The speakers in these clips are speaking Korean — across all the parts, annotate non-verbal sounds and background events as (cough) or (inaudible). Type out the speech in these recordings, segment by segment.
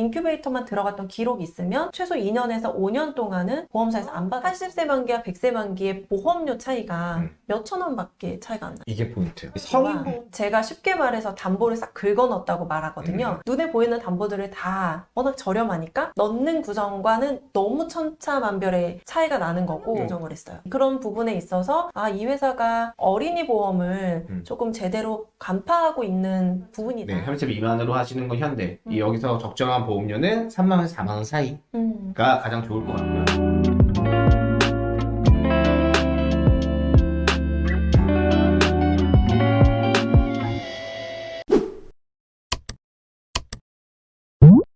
인큐베이터만 들어갔던 기록이 있으면 최소 2년에서 5년 동안은 보험사에서 안 받아 80세 만기와 100세 만기의 보험료 차이가 음. 몇천 원밖에 차이가 안 나요. 이게 포인트. 성인 보험 제가 쉽게 말해서 담보를 싹 긁어넣었다고 말하거든요. 음. 눈에 보이는 담보들을 다 워낙 저렴하니까 넣는 구성과는 너무 천차만별의 차이가 나는 거고 음. 조정을 했어요. 그런 부분에 있어서 아 이 회사가 어린이 보험을 음. 조금 제대로 간파하고 있는 부분이다. 네, 30 미만으로 하시는 건 현대. 음. 이 여기서 적정한 보험료는 3만 원에서 4만 원 사이가 음. 가장 좋을 것 같고요.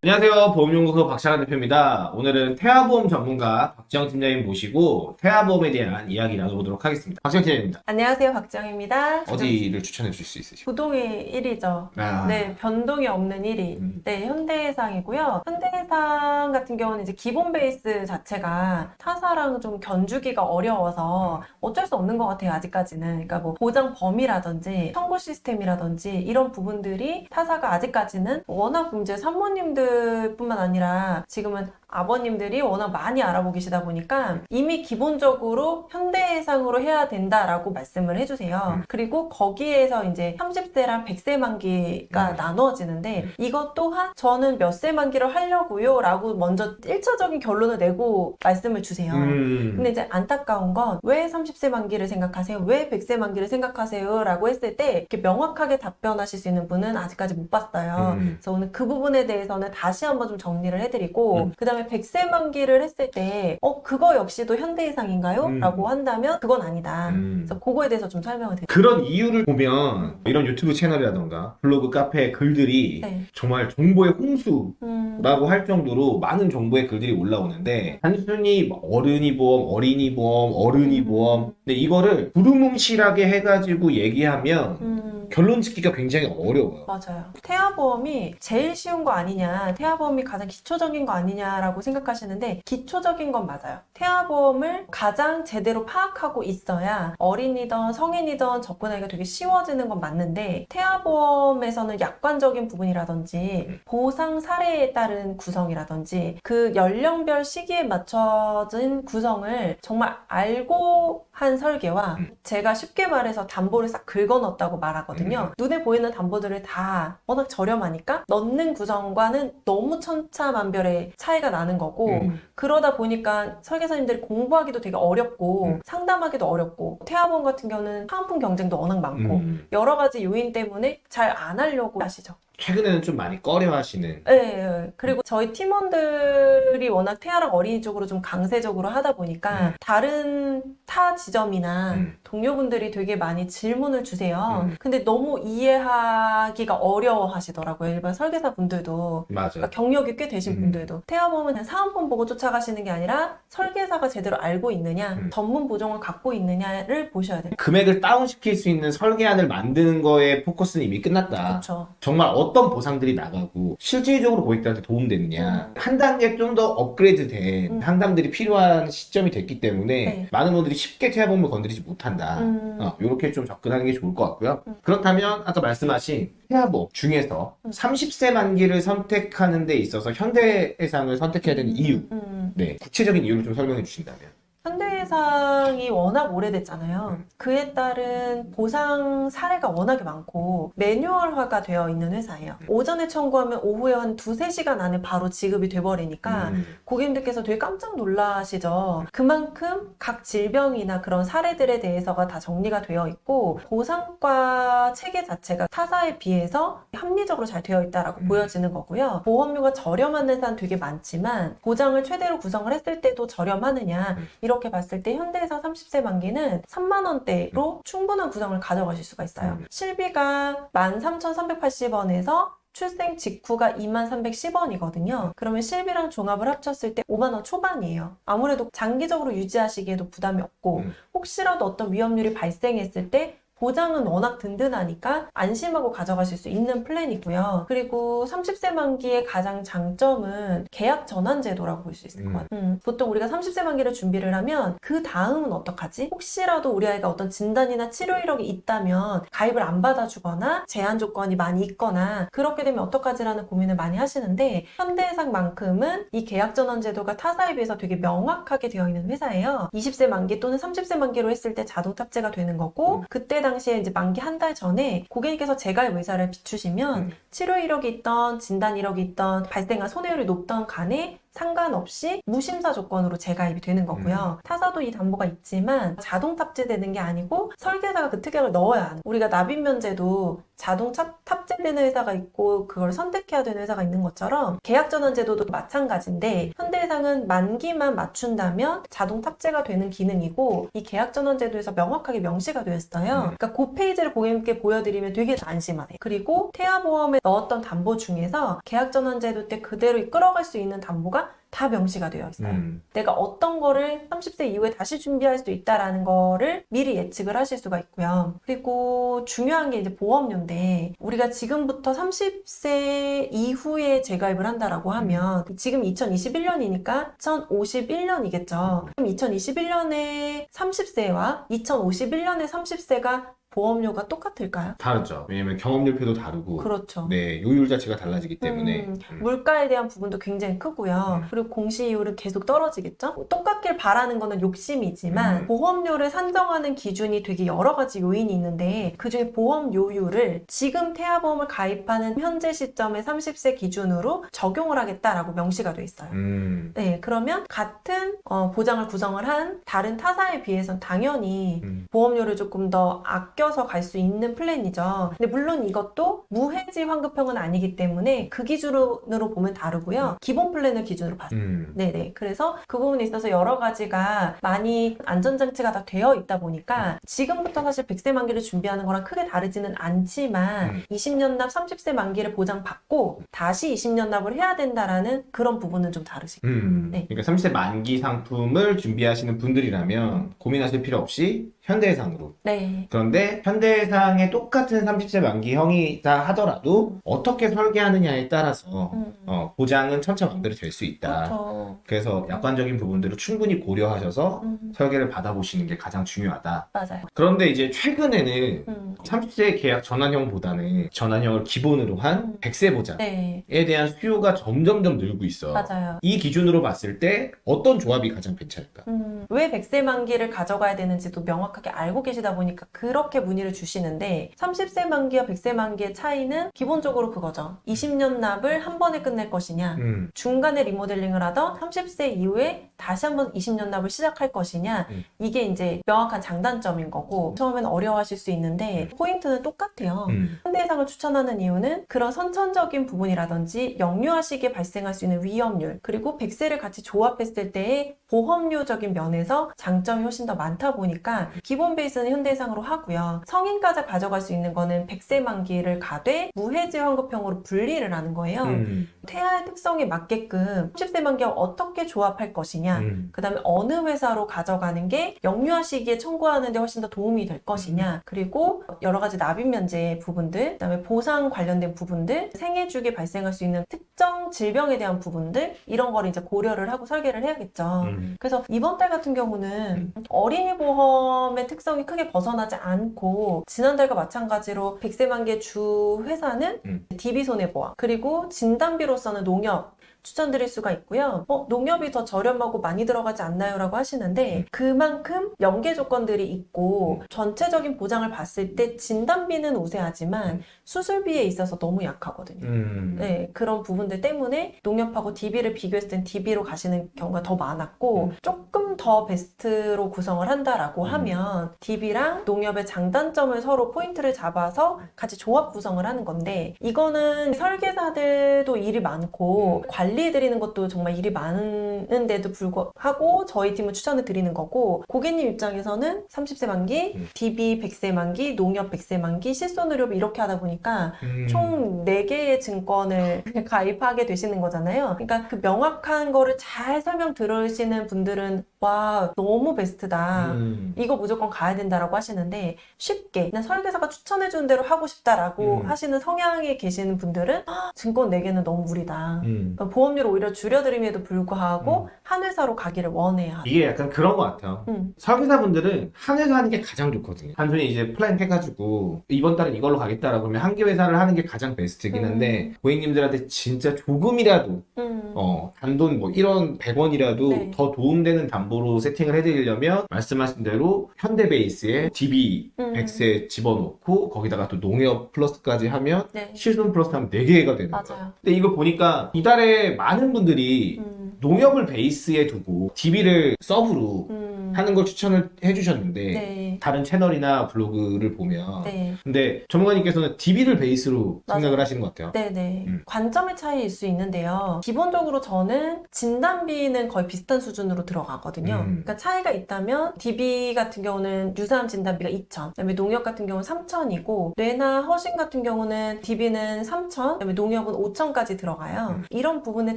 안녕하세요. 보험연구소 박찬환 대표입니다. 오늘은 태아보험 전문가 박지영 팀장님 모시고 태아보험에 대한 이야기 나눠보도록 하겠습니다. 박지영 팀장님입니다. 안녕하세요. 박정입니다. 어디를 추천해 주실 수 있으시죠? 부동의 1위죠. 아, 네, 변동이 없는 1위. 음. 네, 현대해상이고요. 현대해상 같은 경우는 이제 기본 베이스 자체가 타사랑 좀 견주기가 어려워서 어쩔 수 없는 것 같아요, 아직까지는. 그러니까 뭐 보장 범위라든지 청구 시스템이라든지 이런 부분들이 타사가 아직까지는 워낙 이제 산모님들 뿐만 아니라 지금은 아버님들이 워낙 많이 알아보고 계시다 보니까 이미 기본적으로 현대해상으로 해야 된다라고 말씀을 해주세요. 음. 그리고 거기에서 이제 30세랑 100세 만기가 음. 나누어지는데 음. 이것 또한 저는 몇 세 만기를 하려고요 라고 먼저 1차적인 결론을 내고 말씀을 주세요. 음. 근데 이제 안타까운 건 왜 30세 만기를 생각하세요? 왜 100세 만기를 생각하세요? 라고 했을 때 이렇게 명확하게 답변하실 수 있는 분은 아직까지 못 봤어요. 음. 그래서 오늘 그 부분에 대해서는 다시 한번 좀 정리를 해드리고 음. 그 다음에 100세 만기를 했을 때 어, 그거 역시도 현대해상인가요? 음. 라고 한다면 그건 아니다. 음. 그래서 그거에 대해서 좀 설명을 드릴게요. 그런 이유를 보면 이런 유튜브 채널이라던가 블로그 카페 글들이 네. 정말 정보의 홍수라고 음, 할 정도로 많은 정보의 글들이 올라오는데 단순히 뭐 어른이 보험, 어린이 보험, 어른이 음. 보험 근데 이거를 두루뭉실하게 해가지고 얘기하면 음. 결론 짓기가 굉장히 어려워요. 맞아요. 태아보험이 제일 쉬운 거 아니냐, 태아보험이 가장 기초적인 거 아니냐라고 생각하시는데 기초적인 건 맞아요. 태아보험을 가장 제대로 파악하고 있어야 어린이든 성인이든 접근하기가 되게 쉬워지는 건 맞는데 태아보험에서는 약관적인 부분이라든지 보상 사례에 따른 구성이라든지 그 연령별 시기에 맞춰진 구성을 정말 알고 한 설계와 음. 제가 쉽게 말해서 담보를 싹 긁어넣었다고 말하거든요. 눈에 보이는 담보들을 다 워낙 저렴하니까 넣는 구성과는 너무 천차만별의 차이가 나는 거고 음. 그러다 보니까 설계사님들이 공부하기도 되게 어렵고 음. 상담하기도 어렵고 태아보험 같은 경우는 사은품 경쟁도 워낙 많고 음. 여러 가지 요인 때문에 잘 안 하려고 하시죠. 최근에는 좀 많이 꺼려하시는 예, 예. 그리고 저희 팀원들이 워낙 태아랑 어린이 쪽으로 좀 강세적으로 하다 보니까 음. 다른 타 지점이나 음. 동료분들이 되게 많이 질문을 주세요. 음. 근데 너무 이해하기가 어려워 하시더라고요. 일반 설계사 분들도. 맞아요. 그러니까 경력이 꽤 되신 음. 분들도. 태아보험은 사은품 보고 쫓아가시는 게 아니라 설계사가 제대로 알고 있느냐, 음. 전문 보정을 갖고 있느냐를 보셔야 돼요. 금액을 다운시킬 수 있는 설계안을 만드는 거에 포커스는 이미 끝났다. 그렇죠. 정말 어떤 보상들이 나가고 실질적으로 고객들한테 도움됐냐 음. 한 단계 좀 더 업그레이드 된 음. 상담들이 필요한 시점이 됐기 때문에 네. 많은 분들이 쉽게 태아보험을 건드리지 못한다 음. 어, 이렇게 좀 접근하는 게 좋을 것 같고요 음. 그렇다면 아까 말씀하신 태아보험 중에서 음. 30세 만기를 선택하는 데 있어서 현대해상을 선택해야 되는 이유 음. 네 구체적인 이유를 좀 설명해 주신다면 현대해상이 워낙 오래됐잖아요. 음. 그에 따른 보상 사례가 워낙에 많고 매뉴얼화가 되어 있는 회사예요. 음. 오전에 청구하면 오후에 한 두세 시간 안에 바로 지급이 돼버리니까 음. 고객님들께서 되게 깜짝 놀라시죠. 그만큼 각 질병이나 그런 사례들에 대해서가 다 정리가 되어 있고 보상과 체계 자체가 타사에 비해서 합리적으로 잘 되어 있다라고 음. 보여지는 거고요. 보험료가 저렴한 회사는 되게 많지만 보장을 최대로 구성을 했을 때도 저렴하느냐 음. 이렇게 봤을 때 현대해상 30세 만기는 3만 원대로 충분한 구성을 가져가실 수가 있어요. 음. 실비가 13,380원에서 출생 직후가 2310원이거든요. 그러면 실비랑 종합을 합쳤을 때 5만원 초반이에요. 아무래도 장기적으로 유지하시기에도 부담이 없고, 음. 혹시라도 어떤 위험률이 발생했을 때 보장은 워낙 든든하니까 안심하고 가져가실 수 있는 플랜이고요. 그리고 30세 만기의 가장 장점은 계약 전환 제도라고 볼 수 있을 것 음. 같아요. 음, 보통 우리가 30세 만기를 준비를 하면 그 다음은 어떡하지? 혹시라도 우리 아이가 어떤 진단이나 치료 이력이 있다면 가입을 안 받아주거나 제한 조건이 많이 있거나 그렇게 되면 어떡하지라는 고민을 많이 하시는데 현대해상만큼은 이 계약 전환 제도가 타사에 비해서 되게 명확하게 되어 있는 회사예요. 20세 만기 또는 30세 만기로 했을 때 자동 탑재가 되는 거고 음. 그때 당시에 이제 만기 한 달 전에 고객님께서 재가입 의사를 비추시면 음. 치료 이력이 있던 진단 이력이 있던 발생한 손해율이 높던 간에 상관없이 무심사 조건으로 재가입이 되는 거고요. 타사도 이 담보가 있지만 자동 탑재되는 게 아니고 설계사가 그 특약을 넣어야 하는. 우리가 납입 면제도 자동 탑- 탑재되는 회사가 있고 그걸 선택해야 되는 회사가 있는 것처럼 계약 전환 제도도 마찬가지인데 현대해상은 만기만 맞춘다면 자동 탑재가 되는 기능이고 이 계약 전환 제도에서 명확하게 명시가 되어 있어요. 음. 그러니까 그 페이지를 고객님께 보여드리면 되게 안심하세요. 그리고 태아보험에 넣었던 담보 중에서 계약 전환 제도 때 그대로 끌어갈 수 있는 담보가 다 명시가 되어 있어요. 음. 내가 어떤 거를 30세 이후에 다시 준비할 수 있다라는 거를 미리 예측을 하실 수가 있고요. 그리고 중요한 게 이제 보험료인데 우리가 지금부터 30세 이후에 재가입을 한다라고 하면 지금 2021년이니까 2051년이겠죠. 그럼 2021년에 30세와 2051년에 30세가 보험료가 똑같을까요? 다르죠. 왜냐면 경험료표도 다르고, 그렇죠. 네, 요율 자체가 달라지기 때문에. 음, 음. 물가에 대한 부분도 굉장히 크고요. 음. 그리고 공시이율은 계속 떨어지겠죠? 똑같길 바라는 거는 욕심이지만 음. 보험료를 산정하는 기준이 되게 여러 가지 요인이 있는데 그중에 보험료율을 지금 태아보험을 가입하는 현재 시점의 30세 기준으로 적용을 하겠다라고 명시가 돼 있어요. 음. 네, 그러면 같은 어, 보장을 구성을 한 다른 타사에 비해서는 당연히 음. 보험료를 조금 더 아껴 서 갈 수 있는 플랜이죠. 근데 물론 이것도 무해지 환급형은 아니기 때문에 그 기준으로 보면 다르고요. 기본 플랜을 기준으로 봤어요. 음. 네네. 그래서 그 부분에 있어서 여러 가지가 많이 안전장치가 다 되어 있다 보니까 지금부터 사실 100세 만기를 준비하는 거랑 크게 다르지는 않지만 음. 20년 납 30세 만기를 보장받고 다시 20년 납을 해야 된다라는 그런 부분은 좀 다르시고. 음. 네. 그러니까 30세 만기 상품을 준비하시는 분들이라면 고민하실 필요 없이 현대해상으로. 네. 그런데 현대해상의 똑같은 30세 만기 형이다 하더라도 어떻게 설계하느냐에 따라서 음. 어, 보장은 천차만별이 될 수 있다. 그렇죠. 그래서 약관적인 부분들을 충분히 고려하셔서 음. 설계를 받아보시는 게 가장 중요하다. 맞아요. 그런데 이제 최근에는 음. 30세 계약 전환형보다는 전환형을 기본으로 한 음. 100세 보장에 네. 대한 수요가 점점점 늘고 있어. 맞아요. 이 기준으로 봤을 때 어떤 조합이 가장 괜찮을까? 음, 왜 100세 만기를 가져가야 되는지도 명확 하게 알고 계시다 보니까 그렇게 문의를 주시는데 30세 만기와 100세 만기의 차이는 기본적으로 그거죠. 20년 납을 한 번에 끝낼 것이냐 음, 중간에 리모델링을 하던 30세 이후에 다시 한번 20년 납을 시작할 것이냐 음. 이게 이제 명확한 장단점인 거고 처음에는 어려워하실 수 있는데 포인트는 똑같아요. 음, 현대해상을 추천하는 이유는 그런 선천적인 부분이라든지 영유아 시기에 발생할 수 있는 위험률 그리고 100세를 같이 조합했을 때의 보험료적인 면에서 장점이 훨씬 더 많다 보니까 기본 베이스는 현대해상으로 하고요. 성인까지 가져갈 수 있는 거는 100세 만기를 가되 무해지 환급형으로 분리를 하는 거예요. 음, 태아의 특성에 맞게끔 30세 만기와 어떻게 조합할 것이냐 음, 그 다음에 어느 회사로 가져가는 게 영유아 시기에 청구하는 데 훨씬 더 도움이 될 것이냐. 그리고 여러 가지 납입 면제 부분들 그 다음에 보상 관련된 부분들 생애 주기에 발생할 수 있는 특정 질병에 대한 부분들 이런 거를 이제 고려를 하고 설계를 해야겠죠. 음. 그래서 이번 달 같은 경우는 어린이 보험의 특성이 크게 벗어나지 않고 지난달과 마찬가지로 100세 만기의 주 회사는 음. DB 손해보험 그리고 진단비로서는 농협 추천드릴 수가 있고요. 어, 농협이 더 저렴하고 많이 들어가지 않나요? 라고 하시는데 그만큼 연계 조건들이 있고 전체적인 보장을 봤을 때 진단비는 우세하지만 수술비에 있어서 너무 약하거든요. 음. 네, 그런 부분들 때문에 농협하고 DB를 비교했을 땐 DB로 가시는 경우가 더 많았고 음. 조금 더 베스트로 구성을 한다라고 음. 하면 DB랑 농협의 장단점을 서로 포인트를 잡아서 같이 조합 구성을 하는 건데 이거는 설계사들도 일이 많고 음. 관리해드리는 것도 정말 일이 많은데도 불구하고 저희 팀을 추천을 드리는 거고 고객님 입장에서는 30세 만기, 음. DB 100세 만기, 농협 100세 만기, 실손의료 이렇게 하다 보니까 음. 총 4개의 증권을 (laughs) 가입하게 되시는 거잖아요. 그러니까 그 명확한 거를 잘 설명 들으시는 분들은 와 너무 베스트다. 음. 이거 무조건 가야 된다라고 하시는데 쉽게 그냥 설계사가 추천해 주는 대로 하고 싶다라고 음. 하시는 성향에 계시는 분들은 "아, 증권 4개는 너무 무리다. 음. 그러니까 보험료를 오히려 줄여드림에도 불구하고 음. 한 회사로 가기를 원해야 돼. 이게 약간 그런 것 같아요. 음. 설계사분들은 한 회사 하는 게 가장 좋거든요. 단순히 이제 플랜 해가지고 이번 달은 이걸로 가겠다라고 하면 한 개 회사를 하는 게 가장 베스트긴 한데 고객님들한테 진짜 조금이라도 음. 어, 단돈 뭐 1원, 100원이라도 네. 더 도움되는 담보 로 세팅을 해드리려면 말씀하신 대로 현대 베이스에 DB 음. 100세 집어넣고 거기다가 또 농협 플러스까지 하면 네. 실손 플러스 하면 4개가 되는 거예요. 맞아요. 근데 이거 보니까 이달에 많은 분들이 음. 농협을 베이스에 두고 DB를 sub로 음. 하는 걸 추천을 해주셨는데 네. 다른 채널이나 블로그를 보면 네. 근데 전문가님께서는 DB를 베이스로 맞아요. 생각을 하시는 것 같아요. 네네. 음. 관점의 차이일 수 있는데요. 기본적으로 저는 진단비는 거의 비슷한 수준으로 들어가거든요. 음. 그러니까 차이가 있다면 DB 같은 경우는 유사암 진단비가 2,000, 그다음에 농협 같은 경우는 3,000이고 뇌나 허심 같은 경우는 DB는 3,000, 그다음에 농협은 5,000까지 들어가요. 음. 이런 부분의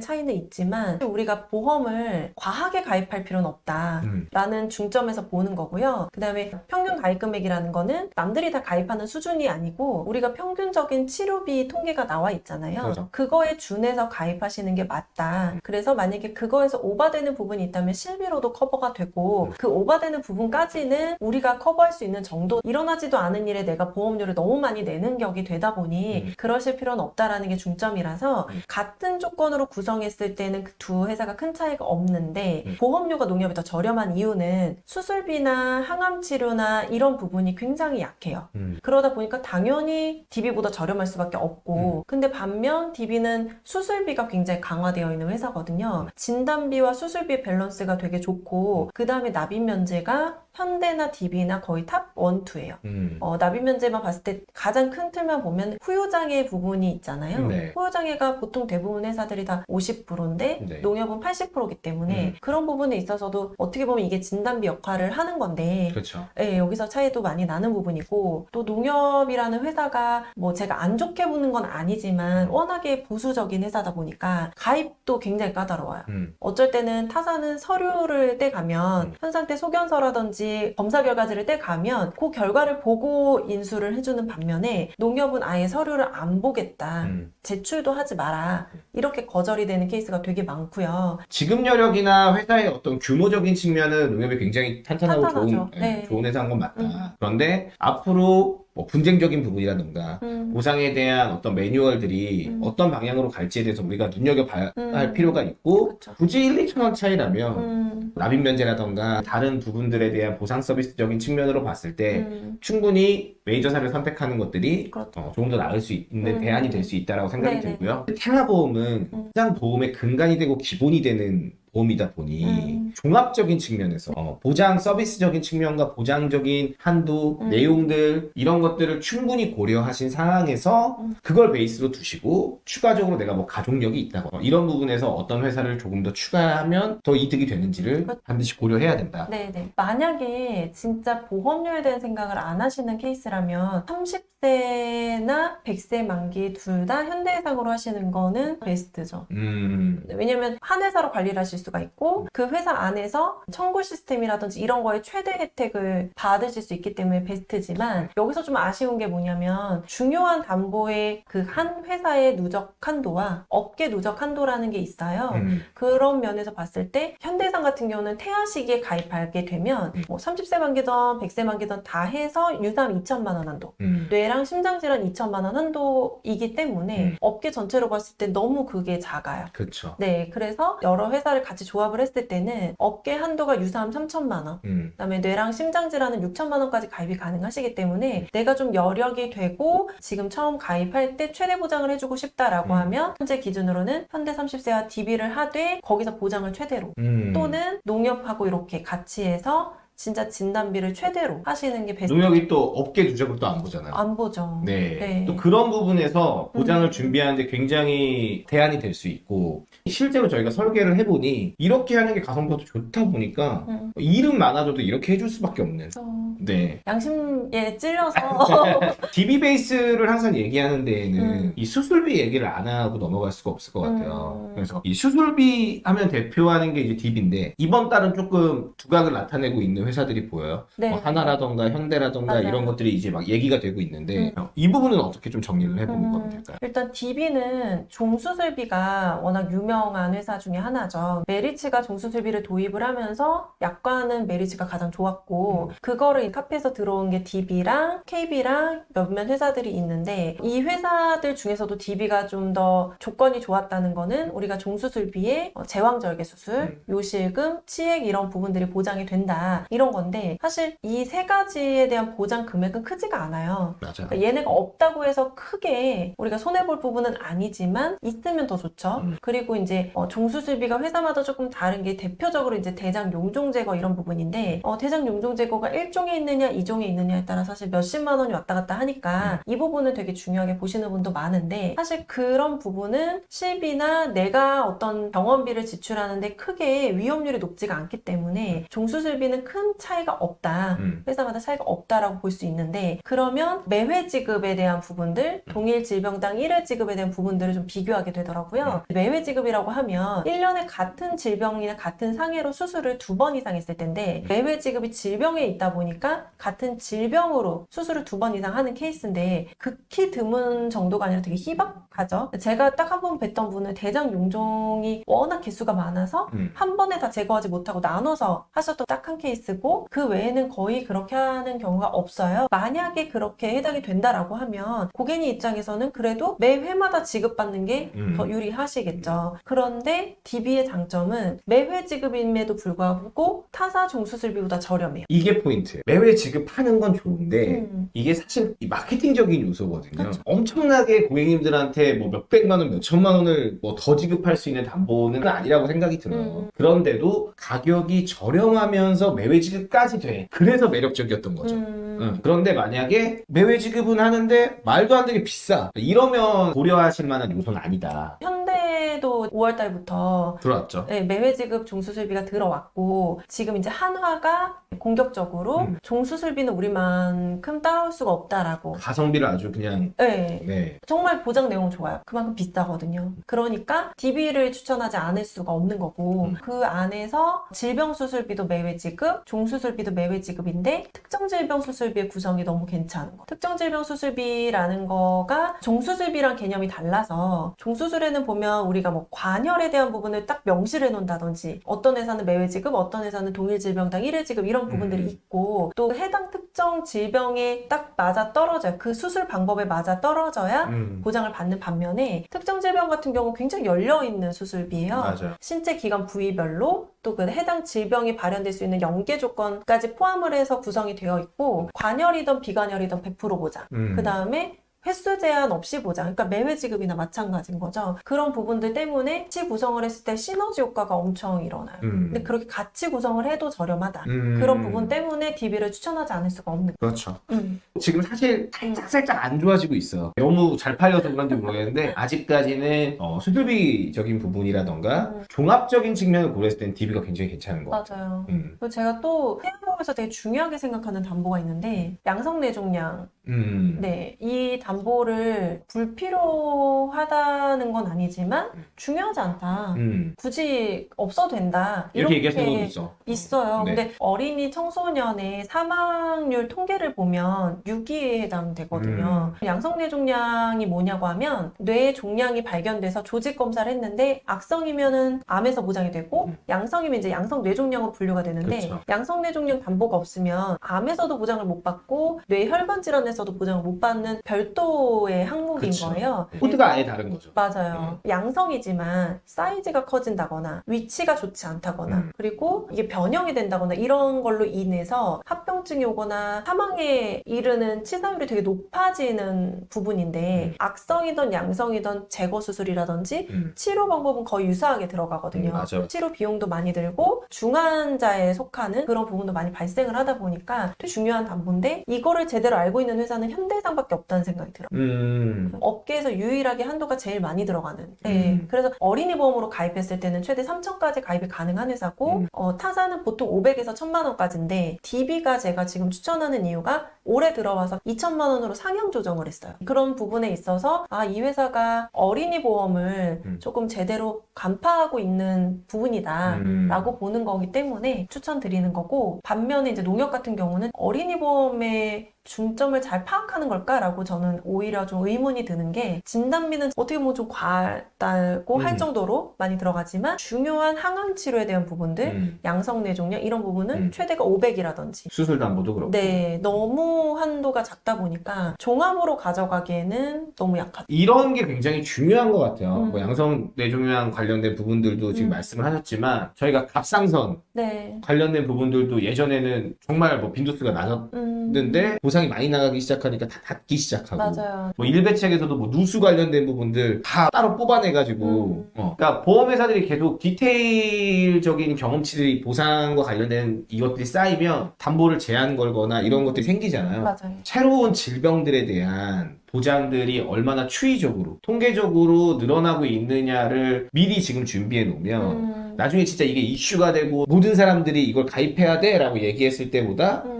차이는 있지만 우리가 보험을 과하게 가입할 필요는 없다. 음. 라는 중점에서 보는 거고요. 그 다음에 평균 가입 금액이라는 거는 남들이 다 가입하는 수준이 아니고 우리가 평균적인 치료비 통계가 나와 있잖아요. 그렇죠. 그거에 준해서 가입하시는 게 맞다. 그래서 만약에 그거에서 오바되는 부분이 있다면 실비로도 커버가 되고 음. 그 오바되는 부분까지는 우리가 커버할 수 있는 정도 일어나지도 않은 일에 내가 보험료를 너무 많이 내는 격이 되다 보니 음. 그러실 필요는 없다라는 게 중점이라서 음. 같은 조건으로 구성했을 때는 그 두 회사가 큰 차이가 없는데 음. 보험료가 농협이 더 저렴한 이유는 수술비나 항암 치료나 이런 부분이 굉장히 약해요. 음. 그러다 보니까 당연히 DB보다 저렴할 수밖에 음. 없고 근데 반면 DB는 수술비가 굉장히 강화되어 있는 회사거든요. 진단비와 수술비의 밸런스가 되게 좋고 그 다음에 납입 면제가 현대나 DB나 거의 top 1, 2예요. 음. 어, 납입 면제만 봤을 때 가장 큰 틀만 보면 후유장애 부분이 있잖아요. 네. 후유장애가 보통 대부분 회사들이 다 50%인데 네. 농협은 80%이기 때문에 음. 그런 부분에 있어서도 어떻게 보면 이게 진단비 역할을 하는 건데 그렇죠. 네, 여기서 차이도 많이 나는 부분이고 또 농협이라는 회사가 뭐 제가 안 좋게 보는 건 아니지만 워낙에 보수적인 회사다 보니까 가입도 굉장히 까다로워요. 음. 어쩔 때는 타사는 서류를 떼가면 음. 현상 때 소견서라든지 검사 결과지를 떼가면 그 결과를 보고 인수를 해주는 반면에 농협은 아예 서류를 안 보겠다. 음. 제출도 하지 마라. 이렇게 거절이 되는 케이스가 되게 많고요. 지급 여력이나 회사의 어떤 규모적인 측면은 농협이 굉장히 탄탄하고 탄탄하죠. 좋은, 예, 네. 좋은 회사인 건 맞다. 음. 그런데 앞으로 뭐 분쟁적인 부분이라든가 음, 보상에 대한 어떤 매뉴얼들이 음. 어떤 방향으로 갈지에 대해서 우리가 눈여겨봐야 음. 할 필요가 있고 그쵸. 굳이 1, 2천 원 차이라면 음, 납입 면제라던가 다른 부분들에 대한 보상 서비스적인 측면으로 봤을 때 음, 충분히 메이저사를 선택하는 것들이 그렇죠. 어, 조금 더 나을 수 있는 음. 대안이 될 수 있다라고 생각이 네네. 들고요. 태아보험은 음. 시장 보험의 근간이 되고 기본이 되는 보험이다 보니 음. 종합적인 측면에서 어, 보장 서비스적인 측면과 보장적인 한도 음. 내용들 이런 것들을 충분히 고려하신 상황에서 음. 그걸 베이스로 두시고 추가적으로 내가 뭐 가족력이 있다거나 이런 부분에서 어떤 회사를 조금 더 추가하면 더 이득이 되는지를 그렇죠. 반드시 고려해야 된다. 네네. 만약에 진짜 보험료에 대한 생각을 안 하시는 케이스라 면 30세나 100세 만기 둘 다 현대해상으로 하시는 거는 베스트죠. 음, 왜냐면 한 회사로 관리를 하실 수가 있고 그 회사 안에서 청구 시스템이라든지 이런 거에 최대 혜택을 받으실 수 있기 때문에 베스트지만 여기서 좀 아쉬운 게 뭐냐면 중요한 담보의 그 한 회사의 누적 한도와 업계 누적 한도라는 게 있어요. 음, 그런 면에서 봤을 때 현대해상 같은 경우는 태아 시기에 가입하게 되면 음. 뭐 30세 만기든 100세 만기든 다 해서 유담 2천만 원 한도 음. 뇌랑 심장질환 2천만 원 한도이기 때문에 음. 업계 전체로 봤을 때 너무 그게 작아요. 그렇죠. 네, 그래서 여러 회사를 같이 조합을 했을 때는 업계 한도가 유사암 3천만 원, 음, 그다음에 뇌랑 심장질환은 6천만 원까지 가입이 가능하시기 때문에 내가 좀 여력이 되고 지금 처음 가입할 때 최대 보장을 해주고 싶다라고 음. 하면 현재 기준으로는 현대 30세와 DB를 하되 거기서 보장을 최대로 음. 또는 농협하고 이렇게 같이 해서 진짜 진단비를 최대로 하시는 게 베스트. 농협이 또 업계 누적을 또 안 보잖아요. 안 보죠. 네. 네. 또 그런 부분에서 보장을 음. 준비하는데 굉장히 대안이 될 수 있고 실제로 저희가 설계를 해보니 이렇게 하는 게 가성비가 좋다 보니까 음. 일은 많아져도 이렇게 해줄 수밖에 없는. 그래서 네. 양심에 찔려서 (laughs) DB 베이스를 항상 얘기하는 데에는 음. 이 수술비 얘기를 안 하고 넘어갈 수가 없을 것 같아요. 음. 그래서 이 수술비 하면 대표하는 게 이제 DB인데 이번 달은 조금 두각을 나타내고 있는 회사들이 보여요. 네. 뭐 하나라던가 현대라던가 맞아요. 이런 것들이 이제 막 얘기가 되고 있는데 이 부분은 어떻게 좀 정리를 해보는 음, 될까요? 일단 DB는 종수술비가 워낙 유명한 회사 중에 하나죠. 메리츠가 종수술비를 도입을 하면서 약관은 메리츠가 가장 좋았고 그거를 카페에서 들어온 게 DB랑 KB랑 몇몇 회사들이 있는데 이 회사들 중에서도 DB가 좀 더 조건이 좋았다는 거는 우리가 종수술비에 어, 제왕절개 수술, 음. 요실금, 치액 이런 부분들이 보장이 된다 이런 건데 사실 이 세 가지에 대한 보장 금액은 크지가 않아요. 맞아. 그러니까 얘네가 없다고 해서 크게 우리가 손해볼 부분은 아니지만 있으면 더 좋죠. 음. 그리고 이제 어, 종수술비가 회사마다 조금 다른 게 대표적으로 이제 대장 용종 제거 이런 부분인데 어, 대장 용종 제거가 1종에 있느냐 2종에 있느냐에 따라 사실 몇십만 원이 왔다 갔다 하니까 이 부분을 되게 중요하게 보시는 분도 많은데 사실 그런 부분은 실비나 내가 어떤 병원비를 지출하는데 크게 위험률이 높지가 않기 때문에 종수술비는 큰 차이가 없다. 음. 회사마다 차이가 없다라고 볼 수 있는데 그러면 매회 지급에 대한 부분들 동일 질병당 1회 지급에 대한 부분들을 좀 비교하게 되더라고요. 매회 지급이라고 하면 1년에 같은 질병이나 같은 상해로 수술을 두 번 이상 했을 텐데 매회 지급이 질병에 있다 보니까 같은 질병으로 수술을 두 번 이상 하는 케이스인데 극히 드문 정도가 아니라 되게 희박하죠. 제가 딱 한 번 뵀던 분은 대장 용종이 워낙 개수가 많아서 음. 한 번에 다 제거하지 못하고 나눠서 하셨던 딱 한 케이스 고 그 외에는 거의 그렇게 하는 경우가 없어요. 만약에 그렇게 해당이 된다라고 하면 고객님 입장에서는 그래도 매 회마다 지급받는 게더 음. 유리하시겠죠. 그런데 DB의 장점은 매회 지급임에도 불구하고 타사 종수술비보다 저렴해요. 이게 포인트. 매회 지급하는 건 좋은데 음. 이게 사실 이 마케팅적인 요소거든요. 그쵸. 엄청나게 고객님들한테 뭐 몇백만 원, 몇천만 원을 뭐 더 지급할 수 있는 담보는 아니라고 생각이 들어요. 음. 그런데도 가격이 저렴하면서 매회 지급 까지 돼. 그래서 매력적이었던 거죠. 음. 응. 그런데 만약에 매회 지급은 하는데 말도 안 되게 비싸. 이러면 고려하실 만한 요소는 아니다. 현대도 5월 달부터 들어왔죠. 네, 매회 지급 종수술비가 들어왔고 지금 이제 한화가 공격적으로 음. 종수술비는 우리만큼 따라올 수가 없다라고. 가성비를 아주 그냥 네. 네. 정말 보장 내용 좋아요. 그만큼 비싸거든요. 그러니까 DB를 추천하지 않을 수가 없는 거고 음. 그 안에서 질병 수술비도 매회 지급, 종 수술비도 매회 지급인데 특정 질병 수술비의 구성이 너무 괜찮은 거. 특정 질병 수술비라는 거가 종수술비랑 개념이 달라서 종수술에는 보면 우리가 뭐 관열에 대한 부분을 딱 명시를 해놓는다든지 어떤 회사는 매회 지급, 어떤 회사는 동일 질병당 1회 지급 이런 부분들이 음. 있고 또 해당 특정 질병에 딱 맞아 떨어져요. 그 수술 방법에 맞아 떨어져야 음. 보장을 받는 반면에 특정 질병 같은 경우 굉장히 열려 있는 수술비예요. 맞아요. 신체 기관 부위별로 또 그 해당 질병이 발현될 수 있는 연계 조건까지 포함을 해서 구성이 되어 있고 관열이든 비관열이든 100% 보장. 음. 그 다음에 횟수 제한 없이 보장. 그러니까 매회 지급이나 마찬가지인 거죠. 그런 부분들 때문에 같이 구성을 했을 때 시너지 효과가 엄청 일어나요. 음. 근데 그렇게 같이 구성을 해도 저렴하다. 음. 그런 부분 때문에 DB를 추천하지 않을 수가 없는 그렇죠. 음. 지금 사실 살짝 살짝 안 좋아지고 있어요. 너무 잘 팔려서 그런지 모르겠는데 아직까지는 어, 수술비적인 부분이라던가 음. 종합적인 측면을 고려했을 땐 DB가 굉장히 괜찮은 것 같아요. 맞아요. 음. 그리고 제가 또 해양보험에서 되게 중요하게 생각하는 담보가 있는데 양성내종량 음. 네, 이 담보를 불필요하다는 건 아니지만 중요하지 않다. 음. 굳이 없어도 된다. 이렇게 얘기하시는 분도 있어. 있어요. 네. 근데 어린이 청소년의 사망률 통계를 보면 6위에 해당되거든요. 음. 양성뇌 종양이 뭐냐고 하면 뇌 종양이 발견돼서 조직 검사를 했는데 악성이면은 암에서 보장이 되고 음. 양성이면 이제 양성 뇌종양으로 분류가 되는데 그렇죠. 양성 뇌종양 담보가 없으면 암에서도 보장을 못 받고 뇌 혈관 질환에서 병원에서도 보장을 못 받는 별도의 항목인 그쵸. 거예요. 코드가 아예 다른 거죠. 맞아요. 양성이지만 사이즈가 커진다거나 위치가 좋지 않다거나 음. 그리고 이게 변형이 된다거나 이런 걸로 인해서 합병증이 오거나 사망에 이르는 치사율이 되게 높아지는 부분인데 음. 악성이든 양성이든 제거 수술이라든지 음. 치료 방법은 거의 유사하게 들어가거든요. 음. 치료 비용도 많이 들고 중환자에 속하는 그런 부분도 많이 발생을 하다 보니까 되게 중요한 담보인데 이거를 제대로 알고 있는 회사 는 현대해상밖에 없다는 생각이 들어요. 음. 업계에서 유일하게 한도가 제일 많이 들어가는. 네. 음. 그래서 어린이 보험으로 가입했을 때는 최대 3천까지 가입이 가능한 회사고 음. 어, 타사는 보통 500에서 1000만 원까지인데 DB가 제가 지금 추천하는 이유가 올해 들어와서 2천만 원으로 상향 조정을 했어요. 그런 부분에 있어서 아, 이 회사가 어린이 보험을 음. 조금 제대로 간파하고 있는 부분이다. 음. 라고 보는 거기 때문에 추천드리는 거고 반면에 이제 농협 같은 경우는 어린이 보험의 중점을 잘 파악하는 걸까라고 저는 오히려 좀 의문이 드는 게 진단비는 어떻게 보면 좀 과하다고 할 음. 정도로 많이 들어가지만 중요한 항암 치료에 대한 부분들 음. 양성 뇌종양 이런 부분은 음. 최대가 500이라든지 수술 담보도 그렇고. 네 너무 한도가 작다 보니까 종합으로 가져가기에는 너무 약하다 이런 게 굉장히 중요한 것 같아요. 음. 뭐 양성 뇌종양 관련된 부분들도 지금 음. 말씀을 하셨지만 저희가 갑상선 네 관련된 부분들도 예전에는 정말 뭐 빈도수가 낮았는데 음, 보상 이 많이 나가기 시작하니까 다 닫기 시작하고 맞아요 뭐 일배책에서도 뭐 누수 관련된 부분들 다 따로 뽑아내가지고 음. 어. 그러니까 보험회사들이 계속 디테일적인 경험치들이 보상과 관련된 이것들이 쌓이면 담보를 제한 걸거나 이런 것들이 생기잖아요. 맞아요 새로운 질병들에 대한 보장들이 얼마나 추이적으로 통계적으로 늘어나고 있느냐를 미리 지금 준비해 놓으면 음. 나중에 진짜 이게 이슈가 되고 모든 사람들이 이걸 가입해야 돼 라고 얘기했을 때보다 음.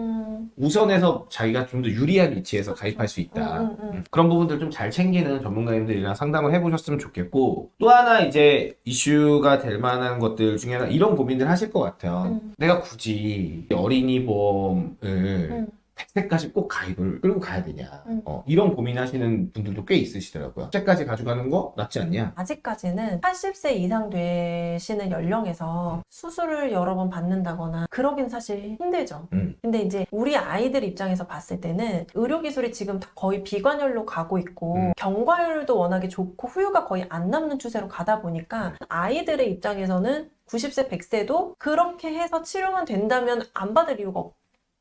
우선해서 자기가 좀 더 유리한 위치에서 가입할 수 있다. 음, 음, 음. 음, 그런 부분들 좀 잘 챙기는 전문가님들이랑 상담을 해보셨으면 좋겠고 또 하나 이제 이슈가 될 만한 것들 중에 하나 이런 고민들 하실 것 같아요. 음. 내가 굳이 어린이 보험을 음. 100세까지 꼭 가입을 끌고 가야 되냐. 음. 어, 이런 고민하시는 분들도 꽤 있으시더라고요. 100세까지 가져가는 거 낫지 않냐? 아직까지는 80세 이상 되시는 연령에서 수술을 여러 번 받는다거나 그러긴 사실 힘들죠. 음. 근데 이제 우리 아이들 입장에서 봤을 때는 의료기술이 지금 다 거의 비관열로 가고 있고 음. 경과율도 워낙에 좋고 후유가 거의 안 남는 추세로 가다 보니까 아이들의 입장에서는 90세, 100세도 그렇게 해서 치료만 된다면 안 받을 이유가 없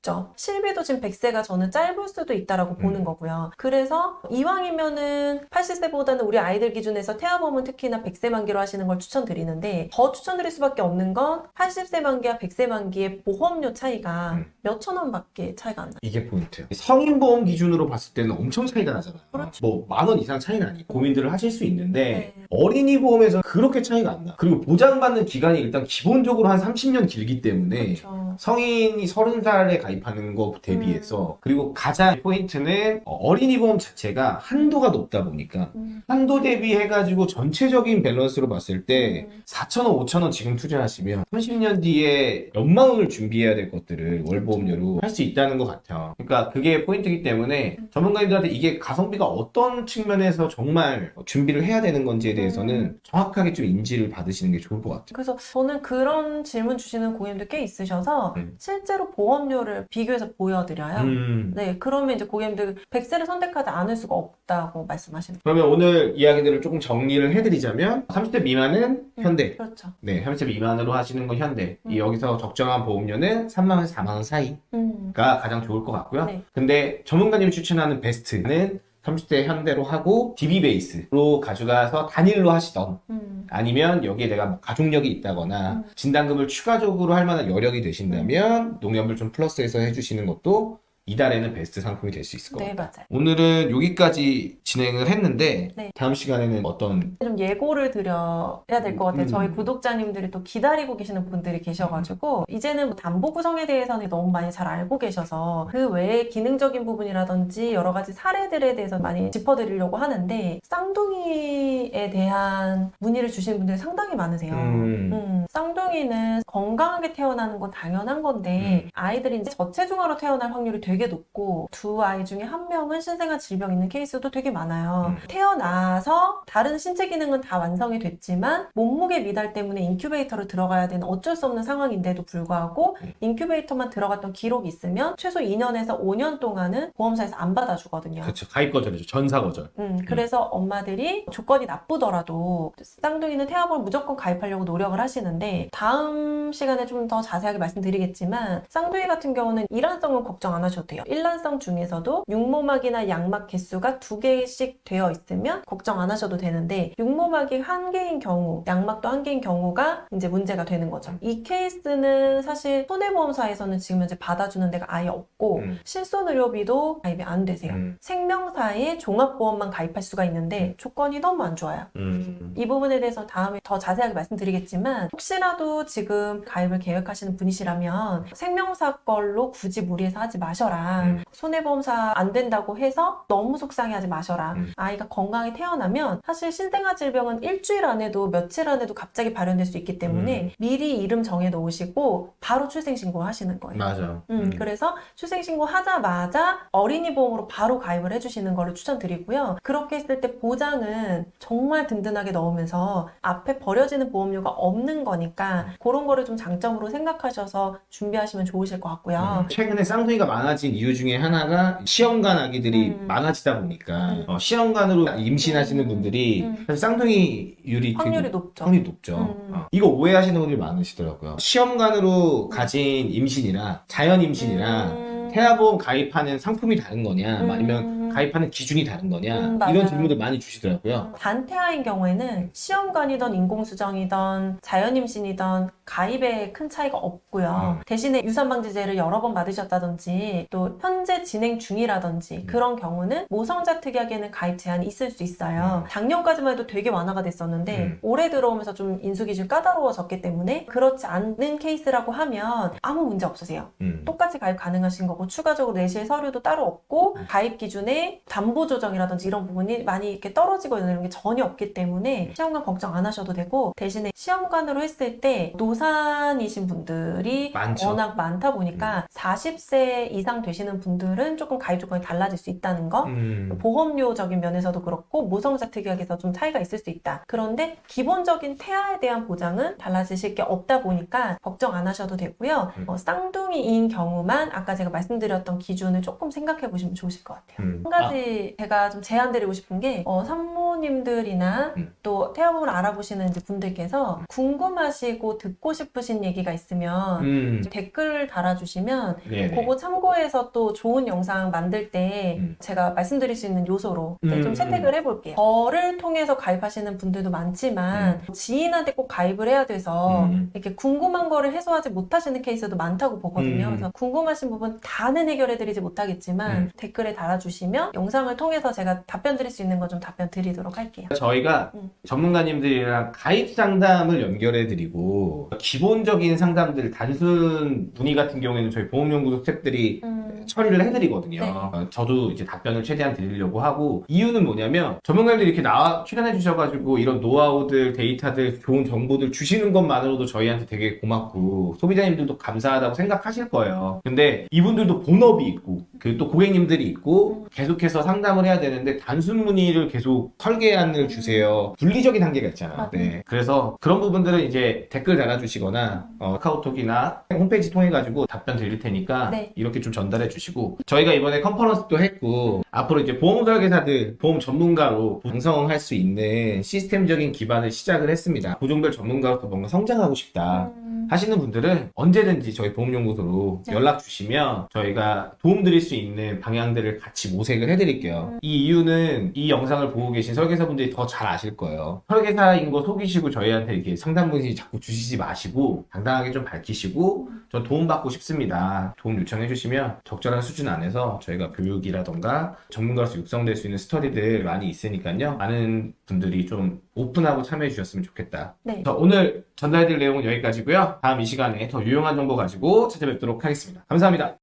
죠. 실비도 지금 100세가 저는 짧을 수도 있다라고 음. 보는 거고요. 그래서 이왕이면은 80세보다는 우리 아이들 기준에서 태아보험은 특히나 100세 만기로 하시는 걸 추천드리는데 더 추천드릴 수밖에 없는 건 80세 만기와 100세 만기의 보험료 차이가 음. 몇천 원밖에 차이가 안 나요. 이게 포인트예요. 성인 보험 기준으로 봤을 때는 엄청 차이가 나잖아요. 그렇죠. 뭐 만 원 이상 차이는 아니고 고민들을 하실 수 있는데 네. 어린이 보험에서 그렇게 차이가 안 나. 그리고 보장받는 기간이 일단 기본적으로 한 30년 길기 때문에 그렇죠. 성인이 30살에 가입 하는 거 대비해서 음. 그리고 가장 포인트는 어린이 보험 자체가 한도가 높다 보니까 음. 한도 대비해가지고 전체적인 밸런스로 봤을 때 음. 4천원, 5천원 지금 투자하시면 30년 뒤에 원을 준비해야 될 것들을 월보험료로 할 수 있다는 것 같아요. 그러니까 그게 포인트이기 때문에 음. 전문가님들한테 이게 가성비가 어떤 측면에서 정말 준비를 해야 되는 건지에 대해서는 음. 정확하게 좀 인지를 받으시는 게 좋을 것 같아요. 그래서 저는 그런 질문 주시는 고객님들 꽤 있으셔서 음. 실제로 보험료를 비교해서 보여드려요. 음. 네, 그러면 이제 고객님들 100세를 선택하지 않을 수가 없다고 말씀하시는 그러면 오늘 이야기들을 조금 정리를 해드리자면 30대 미만은 음. 현대, 그렇죠. 네, 30대 미만으로 하시는 건 현대. 이 음. 여기서 적정한 보험료는 3만 원에서 4만 원 사이가 음. 가장 좋을 것 같고요. 네. 근데 전문가님이 추천하는 베스트는 30대 현대로 하고 DB 베이스로 가져가서 단일로 하시던 음. 아니면 여기에 내가 뭐 가족력이 있다거나 음. 진단금을 추가적으로 할 만한 여력이 되신다면 농협을 좀 플러스해서 해주시는 것도 이달에는 베스트 상품이 될 수 있을 것 네, 같아요. 맞아요. 오늘은 여기까지 진행을 했는데 네. 다음 시간에는 어떤 좀 예고를 드려야 될 것 같아요. 음. 저희 구독자님들이 또 기다리고 계시는 분들이 계셔가지고 이제는 뭐 담보 구성에 대해서는 너무 많이 잘 알고 계셔서 그 외에 기능적인 부분이라든지 여러 가지 사례들에 대해서 많이 짚어드리려고 하는데 쌍둥이에 대한 문의를 주시는 분들이 상당히 많으세요. 음. 음, 쌍둥이는 건강하게 태어나는 건 당연한 건데 아이들이 이제 저체중아로 태어날 확률이 되게 되게 높고 두 아이 중에 한 명은 신생아 질병 있는 케이스도 되게 많아요. 음. 태어나서 다른 신체 기능은 다 완성이 됐지만 몸무게 미달 때문에 인큐베이터로 들어가야 되는 어쩔 수 없는 상황인데도 불구하고 음. 인큐베이터만 들어갔던 기록이 있으면 최소 2년에서 5년 동안은 보험사에서 안 받아주거든요. 그렇죠. 가입 거절이죠. 전사 거절. 음, 그래서 엄마들이 조건이 나쁘더라도 쌍둥이는 태아보험 무조건 가입하려고 노력을 하시는데 다음 시간에 좀 더 자세하게 말씀드리겠지만 쌍둥이 같은 경우는 일란성은 걱정 안 하셔도 돼요. 일란성 중에서도 육모막이나 양막 개수가 두 개씩 되어 있으면 걱정 안 하셔도 되는데 육모막이 한 개인 경우, 양막도 한 개인 경우가 이제 문제가 되는 거죠. 이 케이스는 사실 손해보험사에서는 지금 현재 받아주는 데가 아예 없고 음. 실손의료비도 가입이 안 되세요. 음. 생명사에 종합보험만 가입할 수가 있는데 조건이 너무 안 좋아요. 음. 이 부분에 대해서 다음에 더 자세하게 말씀드리겠지만 혹시라도 지금 가입을 계획하시는 분이시라면 생명사 걸로 굳이 무리해서 하지 마셔라. 음. 손해보험사 안 된다고 해서 너무 속상해하지 마셔라. 음. 아이가 건강히 태어나면 사실 신생아 질병은 일주일 안에도 며칠 안에도 갑자기 발현될 수 있기 때문에 음. 미리 이름 정해 놓으시고 바로 출생신고 하시는 거예요. 맞아. 음, 그래서 출생신고 하자마자 어린이 보험으로 바로 가입을 해주시는 거를 추천드리고요. 그렇게 했을 때 보장은 정말 든든하게 넣으면서 앞에 버려지는 보험료가 없는 거니까 그런 거를 좀 장점으로 생각하셔서 준비하시면 좋으실 것 같고요. 음, 최근에 쌍둥이가 많아 진 이유 중에 하나가 시험관 아기들이 음. 많아지다 보니까 음. 어, 시험관으로 임신하시는 음. 분들이 음. 사실 쌍둥이율이 확률이 되게 높죠. 확률이 높죠. 음. 어, 이거 오해하시는 분들이 많으시더라고요. 시험관으로 가진 임신이랑 자연 임신이랑 음. 태아보험 가입하는 상품이 다른 거냐, 음. 아니면 가입하는 기준이 다른 거냐 음. 이런 질문들 많이 주시더라고요. 단태아인 경우에는 시험관이던 인공수정이던 자연임신이던 가입에 큰 차이가 없고요. 음. 대신에 유산방지제를 여러 번 받으셨다든지 또 현재 진행 중이라든지 음. 그런 경우는 모성자 특약에는 가입 제한이 있을 수 있어요. 작년까지만 해도 되게 완화가 됐었는데 음. 올해 들어오면서 좀 인수기준이 까다로워졌기 때문에 그렇지 않는 케이스라고 하면 아무 문제 없으세요. 음. 똑같이 가입 가능하신 거고 추가적으로 내실 서류도 따로 없고 음. 가입 기준에 담보 조정이라든지 이런 부분이 많이 이렇게 떨어지고 이런 게 전혀 없기 때문에 시험관 걱정 안 하셔도 되고 대신에 시험관으로 했을 때 노산이신 분들이 많죠. 워낙 많다 보니까 40세 이상 되시는 분들은 조금 가입 조건이 달라질 수 있다는 거 음. 보험료적인 면에서도 그렇고 모성자 특약에서 좀 차이가 있을 수 있다. 그런데 기본적인 태아에 대한 보장은 달라지실 게 없다 보니까 걱정 안 하셔도 되고요. 음. 어, 쌍둥이인 경우만 아까 제가 말씀드렸던 기준을 조금 생각해 보시면 좋으실 것 같아요. 음. 한 가지 제가 좀 제안드리고 싶은 게 어, 산모님들이나 음. 또 태아보험을 알아보시는 분들께서 궁금하시고 듣고 싶으신 얘기가 있으면 음. 댓글 달아주시면 네네. 그거 참고해서 또 좋은 영상 만들 때 음. 제가 말씀드릴 수 있는 요소로 좀 음, 채택을 해볼게요. 저를 통해서 가입하시는 분들도 많지만 지인한테 꼭 가입을 해야 돼서 음. 이렇게 궁금한 거를 해소하지 못하시는 케이스도 많다고 보거든요. 음. 그래서 궁금하신 부분 다는 해결해드리지 못하겠지만 음. 댓글에 달아주시면 영상을 통해서 제가 답변 드릴 수 있는 거 좀 답변 드리도록 할게요. 저희가 음. 전문가님들이랑 가입 상담을 연결해 드리고 기본적인 상담들 단순 문의 같은 경우에는 저희 보험연구소 스태프들이 음, 처리를 해드리거든요. 네. 어, 저도 이제 답변을 최대한 드리려고 하고 이유는 뭐냐면 전문가님들이 이렇게 나와 출연해 주셔가지고 이런 노하우들, 데이터들, 좋은 정보들 주시는 것만으로도 저희한테 되게 고맙고 소비자님들도 감사하다고 생각하실 거예요. 근데 이분들도 본업이 있고 그 또 고객님들이 있고 계속 해서 상담을 해야 되는데 단순 문의를 계속 설계안을 주세요. 분리적인 한계가. 맞아요. 네. 그래서 그런 부분들은 이제 댓글 달아주시거나 어, 카카오톡이나 홈페이지 통해 가지고 답변 드릴 테니까 네. 이렇게 좀 전달해 주시고 저희가 이번에 컨퍼런스도 했고 앞으로 이제 보험 설계사들 보험 전문가로 양성할 수 있는 시스템적인 기반을 시작을 했습니다 보종별 전문가로서 뭔가 성장하고 싶다 음, 하시는 분들은 언제든지 저희 보험연구소로 네. 연락 주시면 저희가 도움 드릴 수 있는 방향들을 같이 모색 을 해드릴게요. 음. 이 이유는 이 영상을 보고 계신 설계사분들이 더 잘 아실 거예요. 설계사인 거 속이시고 저희한테 이렇게 상담 문의 자꾸 주시지 마시고 당당하게 좀 밝히시고 전 도움 받고 싶습니다. 도움 요청해 주시면 적절한 수준 안에서 저희가 교육이라던가 전문가로서 육성될 수 있는 스터디들 많이 있으니까요. 많은 분들이 좀 오픈하고 참여해 주셨으면 좋겠다. 네. 오늘 전달해드릴 내용은 여기까지고요. 다음 이 시간에 더 유용한 정보 가지고 찾아뵙도록 하겠습니다. 감사합니다.